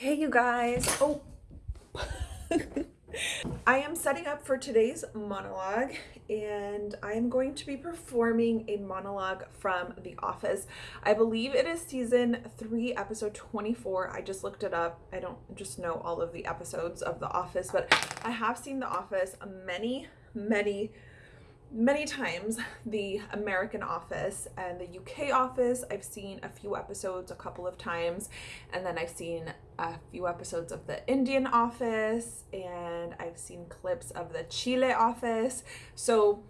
Hey you guys. Oh. I am setting up for today's monologue and I am going to be performing a monologue from The Office. I believe it is season 3 episode 24. I just looked it up. I don't just know all of the episodes of The Office but I have seen The Office many many many times the American office and the UK office. I've seen a few episodes a couple of times and then I've seen a few episodes of the Indian office and I've seen clips of the Chile office. So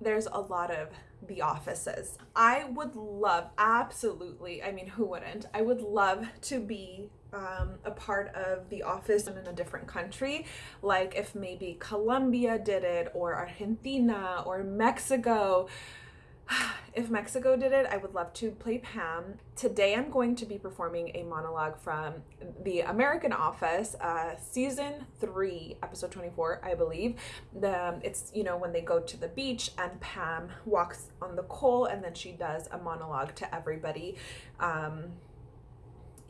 there's a lot of the offices. I would love, absolutely, I mean, who wouldn't? I would love to be um, a part of the office in a different country, like if maybe Colombia did it, or Argentina, or Mexico. If Mexico did it, I would love to play Pam. Today I'm going to be performing a monologue from The American Office, uh, season 3, episode 24, I believe. The It's, you know, when they go to the beach and Pam walks on the coal and then she does a monologue to everybody. Um,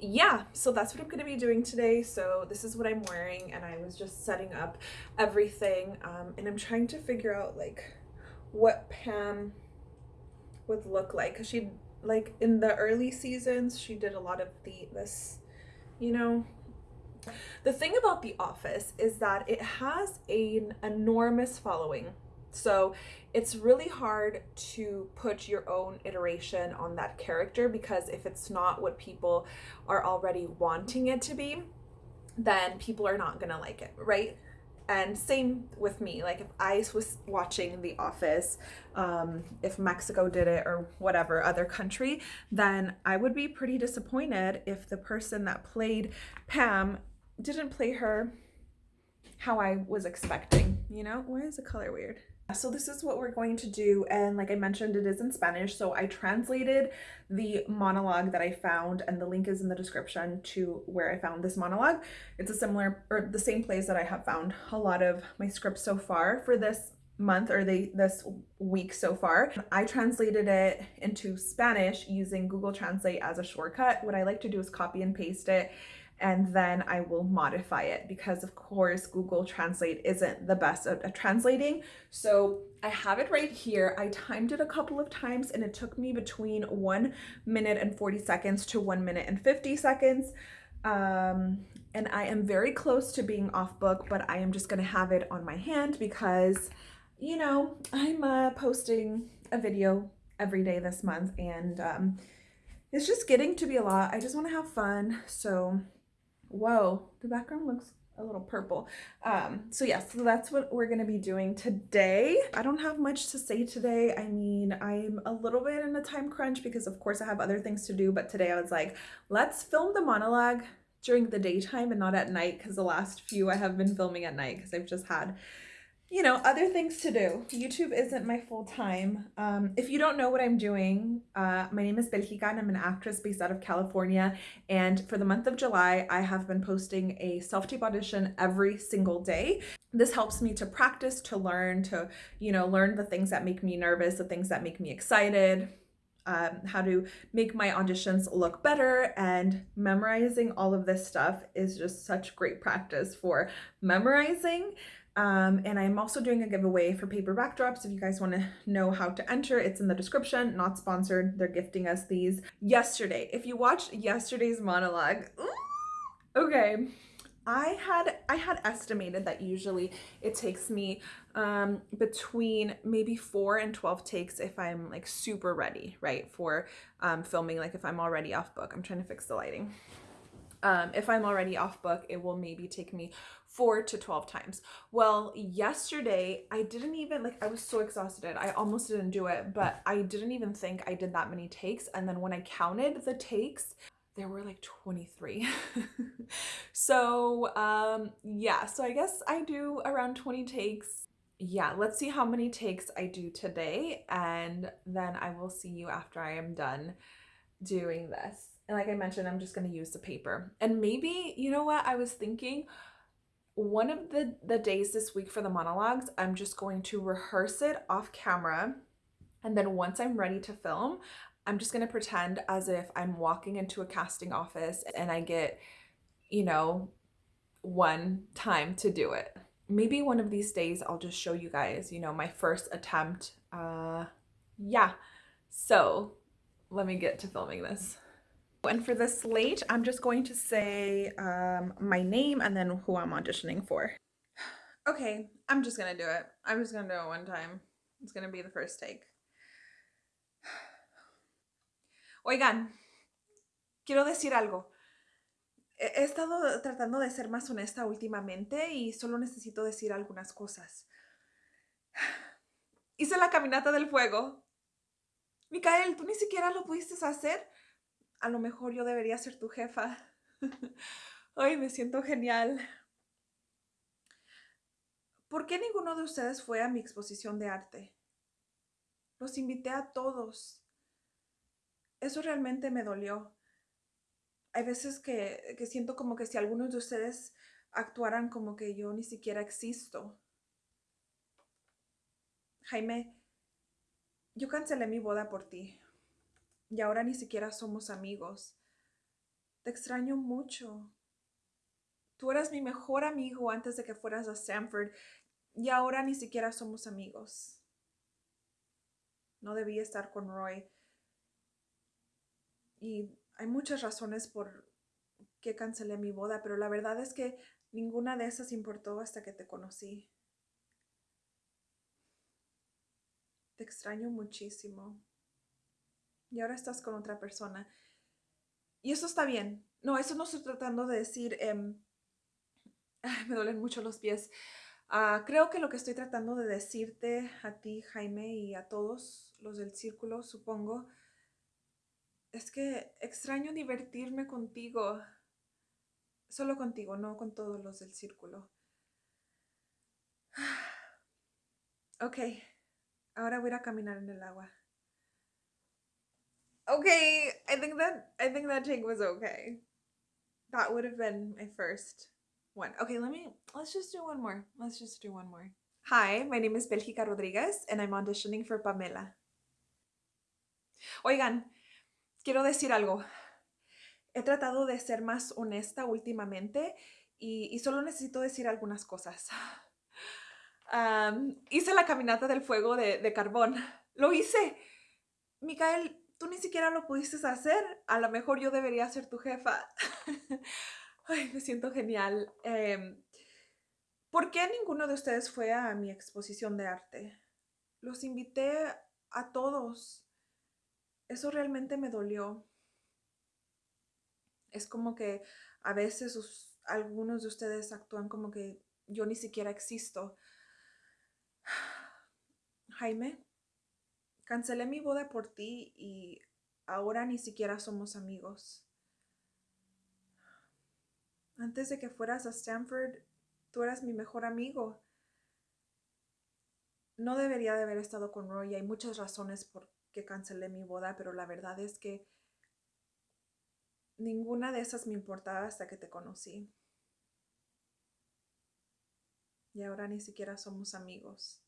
yeah, so that's what I'm going to be doing today. So this is what I'm wearing and I was just setting up everything um, and I'm trying to figure out like what Pam would look like. Because she like in the early seasons she did a lot of the this you know? The thing about The Office is that it has an enormous following so it's really hard to put your own iteration on that character because if it's not what people are already wanting it to be, then people are not gonna like it, right? And same with me, like if I was watching The Office, um, if Mexico did it or whatever other country, then I would be pretty disappointed if the person that played Pam didn't play her how I was expecting, you know? Why is the color weird? So this is what we're going to do and like I mentioned it is in Spanish so I translated the monologue that I found and the link is in the description to where I found this monologue. It's a similar or the same place that I have found a lot of my scripts so far for this month or the this week so far. I translated it into Spanish using Google Translate as a shortcut. What I like to do is copy and paste it and then I will modify it because of course Google Translate isn't the best at, at, translating. So I have it right here. I timed it a couple of times and it took me between one minute and 40 seconds to one minute and 50 seconds. Um, and I am very close to being off book, but I am just gonna have it on my hand because, you know, I'm uh, posting a video every day this month and um, it's just getting to be a lot. I just wanna have fun. So Whoa, the background looks a little purple. Um, so yes, so that's what we're gonna be doing today. I don't have much to say today. I mean, I'm a little bit in a time crunch because of course I have other things to do, but today I was like, let's film the monologue during the daytime and not at night because the last few I have been filming at night because I've just had you know, other things to do. YouTube isn't my full time. Um, if you don't know what I'm doing, uh, my name is Belgica and I'm an actress based out of California. And for the month of July, I have been posting a self-tape audition every single day. This helps me to practice, to learn, to, you know, learn the things that make me nervous, the things that make me excited, um, how to make my auditions look better and memorizing all of this stuff is just such great practice for memorizing um, and I'm also doing a giveaway for paper backdrops. If you guys want to know how to enter, it's in the description, not sponsored. They're gifting us these yesterday. If you watched yesterday's monologue, okay, I had I had estimated that usually it takes me um, between maybe four and 12 takes if I'm like super ready, right? For um, filming, like if I'm already off book. I'm trying to fix the lighting. Um, if I'm already off book, it will maybe take me four to 12 times. Well, yesterday I didn't even like, I was so exhausted. I almost didn't do it, but I didn't even think I did that many takes. And then when I counted the takes, there were like 23. so um, yeah, so I guess I do around 20 takes. Yeah, let's see how many takes I do today. And then I will see you after I am done doing this. And like I mentioned, I'm just going to use the paper. And maybe, you know what, I was thinking one of the, the days this week for the monologues, I'm just going to rehearse it off camera. And then once I'm ready to film, I'm just going to pretend as if I'm walking into a casting office and I get you know, one time to do it. Maybe one of these days I'll just show you guys, you know, my first attempt. Uh, yeah. So let me get to filming this. And for the slate, I'm just going to say um, my name and then who I'm auditioning for. Okay, I'm just gonna do it. I'm just gonna do it one time. It's gonna be the first take. Oigan, quiero decir algo. He estado tratando de ser más honesta últimamente y solo necesito decir algunas cosas. Hice la caminata del fuego. Micael, tú ni siquiera lo pudiste hacer. A lo mejor yo debería ser tu jefa. Ay, me siento genial. ¿Por qué ninguno de ustedes fue a mi exposición de arte? Los invité a todos. Eso realmente me dolió hay veces que, siento como que si algunos de ustedes actuaran como que yo ni siquiera existo. Jaime, yo cancelé mi boda por ti y ahora ni siquiera somos amigos. Te extraño mucho. Tú eras mi mejor amigo antes de que fueras a Stanford y ahora ni siquiera somos amigos. No debí estar con Roy. Y hay muchas razones por qué cancelé mi boda, pero la verdad es que ninguna de esas importó hasta que te conocí. Te extraño muchísimo. Y ahora estás con otra persona. Y eso está bien. No, eso no estoy tratando de decir. Em, me duelen mucho los pies. Ah, creo que lo que estoy tratando de decirte a ti, Jaime, y a todos los del círculo, supongo, es que extraño divertirme contigo. Solo contigo, no con todos los del círculo. Ok, ahora voy a caminar en el agua. Okay, I think that I think that take was okay. That would have been my first one. Okay, let me let's just do one more. Let's just do one more. Hi, my name is Belgica Rodriguez and I'm auditioning for Pamela. Oigan, quiero decir algo. He tratado de ser más honesta últimamente y, solo necesito decir algunas cosas. hice la caminata del fuego de, carbón. Lo hice. Micael, tú ni siquiera lo pudiste hacer. A lo mejor yo debería ser tu jefa. Ay, me siento genial. Em, ¿Por qué ninguno de ustedes fue a mi exposición de arte? Los invité a todos eso realmente me dolió. Es como que a veces algunos de ustedes actúan como que yo ni siquiera existo. Jaime, cancelé mi boda por ti y ahora ni siquiera somos amigos. Antes de que fueras a Stanford, tú eras mi mejor amigo. No debería de haber estado con Roy. Hay muchas razones por que cancelé mi boda, pero la verdad es que ninguna de esas me importaba hasta que te conocí. Y ahora ni siquiera somos amigos.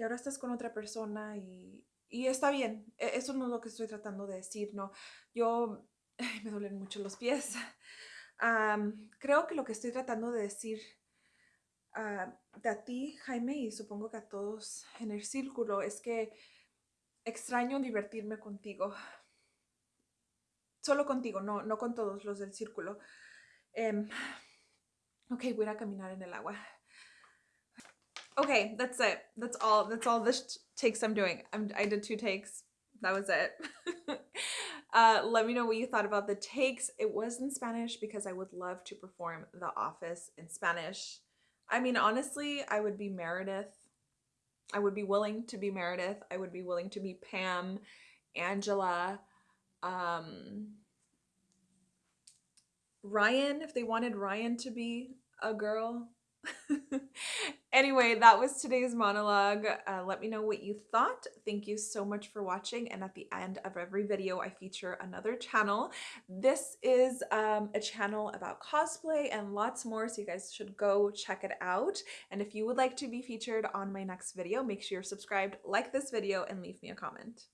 Y ahora estás con otra persona y, está bien. E, eso no es lo que estoy tratando de decir, ¿no? Yo me duelen mucho los pies. creo que lo que estoy tratando de decir a, a ti, Jaime, y supongo que a todos en el círculo, es que extraño divertirme contigo. Solo contigo, no, no con todos los del círculo. Um, ok, voy a caminar en el agua. Okay, that's it. That's all. That's all the takes I'm doing. I'm, I did two takes. That was it. uh, let me know what you thought about the takes. It was in Spanish because I would love to perform The Office in Spanish. I mean, honestly, I would be Meredith. I would be willing to be Meredith. I would be willing to be Pam, Angela, um, Ryan, if they wanted Ryan to be a girl. anyway, that was today's monologue. Uh, let me know what you thought. Thank you so much for watching. And at the end of every video, I feature another channel. This is um, a channel about cosplay and lots more, so you guys should go check it out. And if you would like to be featured on my next video, make sure you're subscribed, like this video, and leave me a comment.